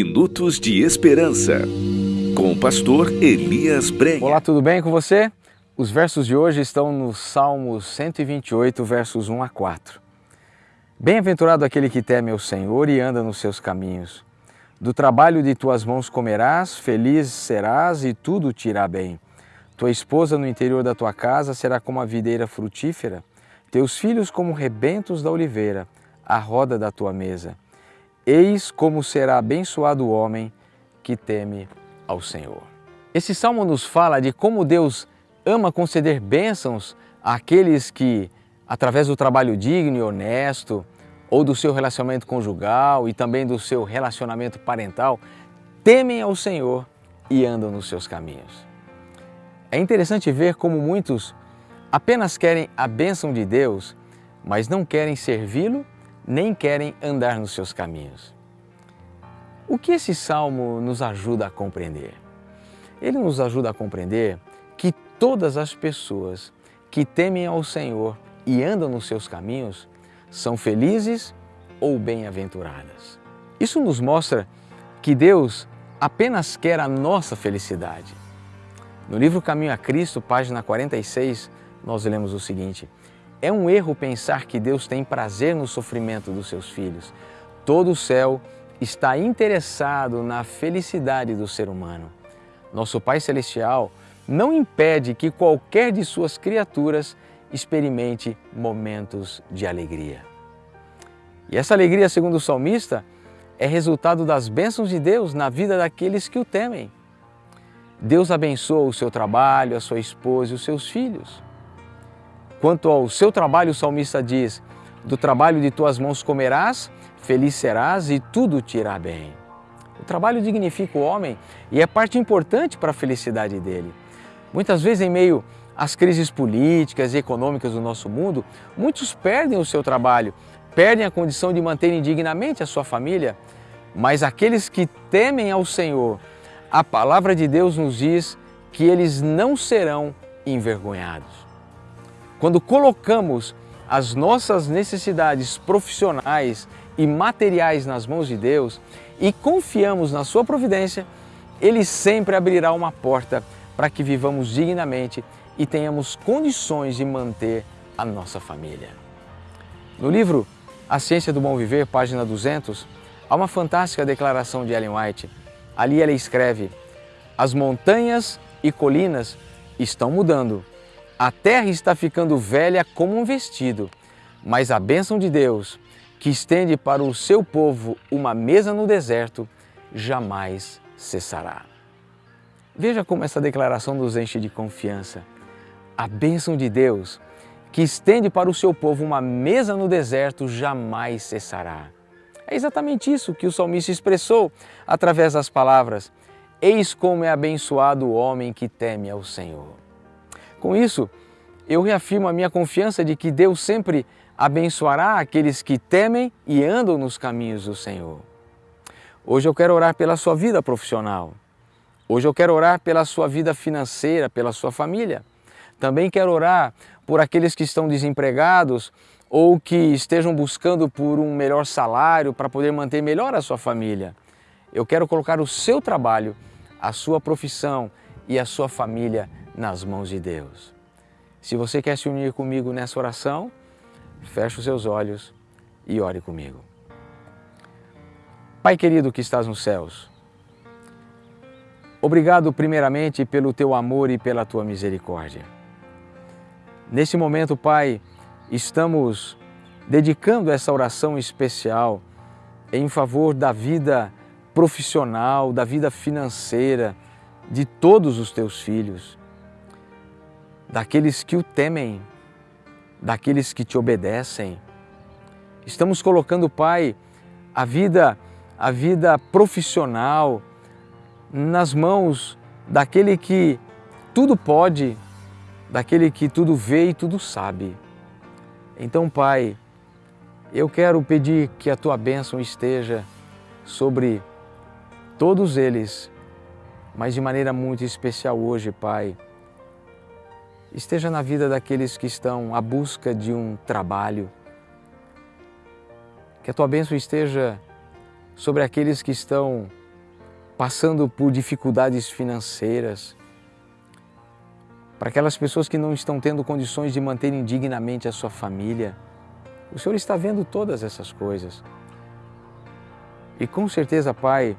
Minutos de Esperança, com o pastor Elias Brenha. Olá, tudo bem com você? Os versos de hoje estão no Salmo 128, versos 1 a 4. Bem-aventurado aquele que teme ao Senhor e anda nos seus caminhos. Do trabalho de tuas mãos comerás, feliz serás e tudo te irá bem. Tua esposa no interior da tua casa será como a videira frutífera, teus filhos como rebentos da oliveira, à roda da tua mesa. Eis como será abençoado o homem que teme ao Senhor. Esse salmo nos fala de como Deus ama conceder bênçãos àqueles que, através do trabalho digno e honesto, ou do seu relacionamento conjugal e também do seu relacionamento parental, temem ao Senhor e andam nos seus caminhos. É interessante ver como muitos apenas querem a bênção de Deus, mas não querem servi-lo nem querem andar nos seus caminhos. O que esse salmo nos ajuda a compreender? Ele nos ajuda a compreender que todas as pessoas que temem ao Senhor e andam nos seus caminhos são felizes ou bem-aventuradas. Isso nos mostra que Deus apenas quer a nossa felicidade. No livro Caminho a Cristo, página 46, nós lemos o seguinte: é um erro pensar que Deus tem prazer no sofrimento dos seus filhos. Todo o céu está interessado na felicidade do ser humano. Nosso Pai Celestial não impede que qualquer de suas criaturas experimente momentos de alegria. E essa alegria, segundo o salmista, é resultado das bênçãos de Deus na vida daqueles que o temem. Deus abençoa o seu trabalho, a sua esposa e os seus filhos. Quanto ao seu trabalho, o salmista diz: Do trabalho de tuas mãos comerás, feliz serás e tudo te irá bem. O trabalho dignifica o homem e é parte importante para a felicidade dele. Muitas vezes, em meio às crises políticas e econômicas do nosso mundo, muitos perdem o seu trabalho, perdem a condição de manterem dignamente a sua família. Mas aqueles que temem ao Senhor, a palavra de Deus nos diz que eles não serão envergonhados. Quando colocamos as nossas necessidades profissionais e materiais nas mãos de Deus e confiamos na Sua providência, Ele sempre abrirá uma porta para que vivamos dignamente e tenhamos condições de manter a nossa família. No livro A Ciência do Bom Viver, página 200, há uma fantástica declaração de Ellen White. Ali ela escreve: As montanhas e colinas estão mudando a terra está ficando velha como um vestido, mas a bênção de Deus, que estende para o seu povo uma mesa no deserto, jamais cessará. Veja como essa declaração nos enche de confiança. A bênção de Deus, que estende para o seu povo uma mesa no deserto, jamais cessará. É exatamente isso que o salmista expressou através das palavras: Eis como é abençoado o homem que teme ao Senhor. Com isso, eu reafirmo a minha confiança de que Deus sempre abençoará aqueles que temem e andam nos caminhos do Senhor. Hoje eu quero orar pela sua vida profissional. Hoje eu quero orar pela sua vida financeira, pela sua família. Também quero orar por aqueles que estão desempregados ou que estejam buscando por um melhor salário para poder manter melhor a sua família. Eu quero colocar o seu trabalho, a sua profissão e a sua família nas mãos de Deus. Se você quer se unir comigo nessa oração, feche os seus olhos e ore comigo. Pai querido que estás nos céus, obrigado primeiramente pelo teu amor e pela tua misericórdia. Nesse momento, Pai, estamos dedicando essa oração especial em favor da vida profissional, da vida financeira de todos os teus filhos daqueles que o temem, daqueles que te obedecem. Estamos colocando, Pai, a vida, a vida profissional nas mãos daquele que tudo pode, daquele que tudo vê e tudo sabe. Então, Pai, eu quero pedir que a tua bênção esteja sobre todos eles, mas de maneira muito especial hoje, Pai esteja na vida daqueles que estão à busca de um trabalho. Que a tua bênção esteja sobre aqueles que estão passando por dificuldades financeiras, para aquelas pessoas que não estão tendo condições de manterem dignamente a sua família. O Senhor está vendo todas essas coisas. E com certeza, Pai,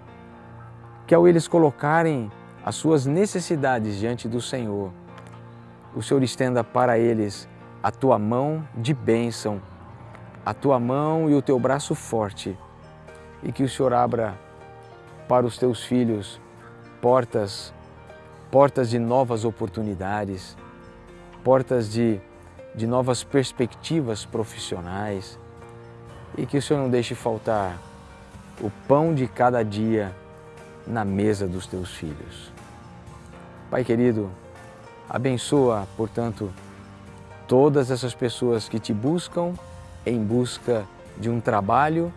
que ao eles colocarem as suas necessidades diante do Senhor, o Senhor estenda para eles a tua mão de bênção, a tua mão e o teu braço forte, e que o Senhor abra para os teus filhos portas portas de novas oportunidades, portas de, de novas perspectivas profissionais e que o Senhor não deixe faltar o pão de cada dia na mesa dos teus filhos. Pai querido, abençoa, portanto, todas essas pessoas que te buscam em busca de um trabalho,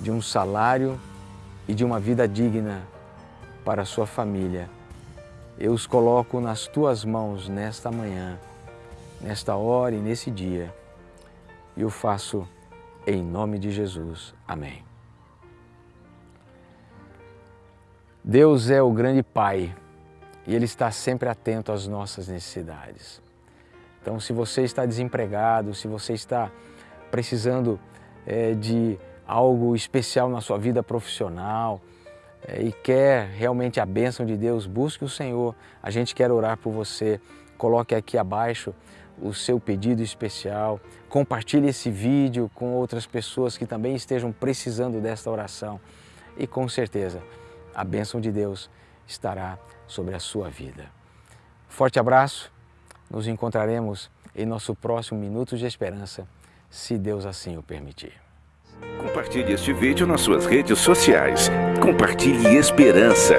de um salário e de uma vida digna para a sua família eu os coloco nas tuas mãos nesta manhã, nesta hora e nesse dia. E eu faço em nome de Jesus. Amém. Deus é o grande Pai e Ele está sempre atento às nossas necessidades. Então, se você está desempregado, se você está precisando é, de algo especial na sua vida profissional, é, e quer realmente a bênção de Deus, busque o Senhor. A gente quer orar por você. Coloque aqui abaixo o seu pedido especial. Compartilhe esse vídeo com outras pessoas que também estejam precisando desta oração. E com certeza a bênção de Deus estará sobre a sua vida. Forte abraço. Nos encontraremos em nosso próximo Minutos de Esperança, se Deus assim o permitir. Compartilhe este vídeo nas suas redes sociais. Compartilhe esperança.